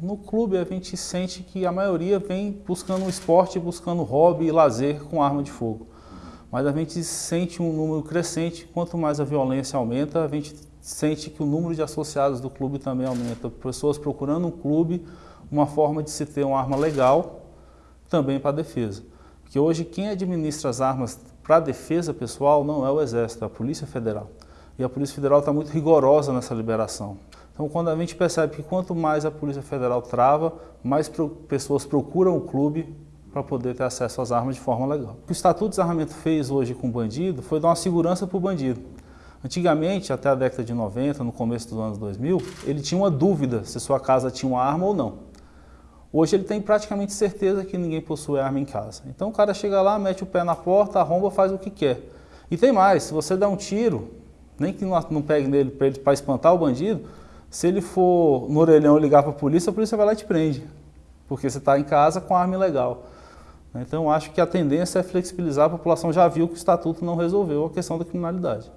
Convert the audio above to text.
No clube a gente sente que a maioria vem buscando esporte, buscando hobby e lazer com arma de fogo. Mas a gente sente um número crescente, quanto mais a violência aumenta, a gente sente que o número de associados do clube também aumenta. Pessoas procurando um clube, uma forma de se ter uma arma legal, também para defesa. Porque hoje quem administra as armas para defesa pessoal não é o Exército, é a Polícia Federal. E a Polícia Federal está muito rigorosa nessa liberação. Então, quando a gente percebe que quanto mais a Polícia Federal trava, mais pessoas procuram o clube para poder ter acesso às armas de forma legal. O que o Estatuto de Desarmamento fez hoje com o bandido foi dar uma segurança para o bandido. Antigamente, até a década de 90, no começo dos anos 2000, ele tinha uma dúvida se sua casa tinha uma arma ou não. Hoje ele tem praticamente certeza que ninguém possui arma em casa. Então o cara chega lá, mete o pé na porta, arromba, faz o que quer. E tem mais, se você dá um tiro, nem que não pegue nele para espantar o bandido, se ele for no orelhão ligar para a polícia, a polícia vai lá e te prende, porque você está em casa com arma ilegal. Então, acho que a tendência é flexibilizar, a população já viu que o Estatuto não resolveu a questão da criminalidade.